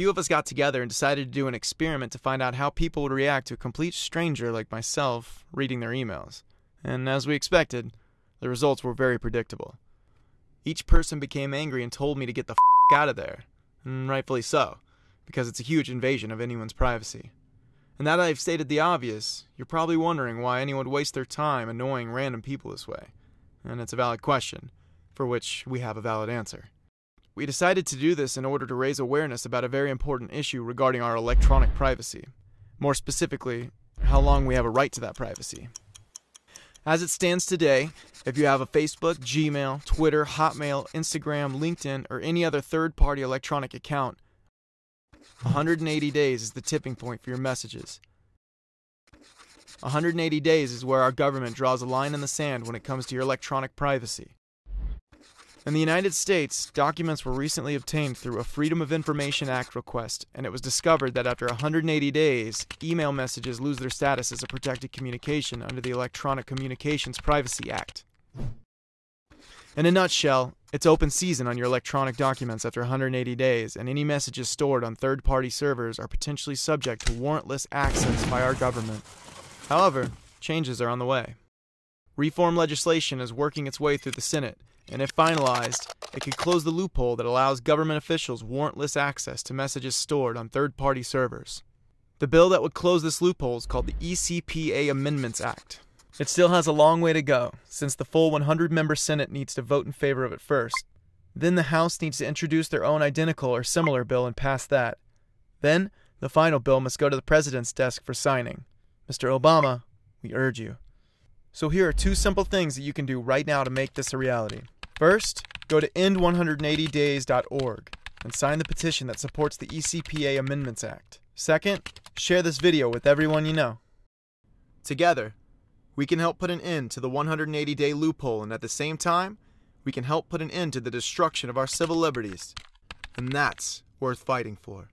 few of us got together and decided to do an experiment to find out how people would react to a complete stranger like myself reading their emails. And as we expected, the results were very predictable. Each person became angry and told me to get the f out of there, and rightfully so, because it's a huge invasion of anyone's privacy. And now that I've stated the obvious, you're probably wondering why anyone would waste their time annoying random people this way. And it's a valid question, for which we have a valid answer. We decided to do this in order to raise awareness about a very important issue regarding our electronic privacy. More specifically, how long we have a right to that privacy. As it stands today, if you have a Facebook, Gmail, Twitter, Hotmail, Instagram, LinkedIn, or any other third party electronic account, 180 days is the tipping point for your messages. 180 days is where our government draws a line in the sand when it comes to your electronic privacy. In the United States, documents were recently obtained through a Freedom of Information Act request, and it was discovered that after 180 days, email messages lose their status as a protected communication under the Electronic Communications Privacy Act. In a nutshell, it's open season on your electronic documents after 180 days, and any messages stored on third party servers are potentially subject to warrantless access by our government. However, changes are on the way. Reform legislation is working its way through the Senate, and if finalized, it could close the loophole that allows government officials warrantless access to messages stored on third party servers. The bill that would close this loophole is called the ECPA Amendments Act. It still has a long way to go, since the full 100 member Senate needs to vote in favor of it first. Then the House needs to introduce their own identical or similar bill and pass that. Then, the final bill must go to the President's desk for signing. Mr. Obama, we urge you. So here are two simple things that you can do right now to make this a reality. First, go to end180days.org and sign the petition that supports the ECPA Amendments Act. Second, share this video with everyone you know. Together, we can help put an end to the 180 day loophole, and at the same time, we can help put an end to the destruction of our civil liberties. And that's worth fighting for.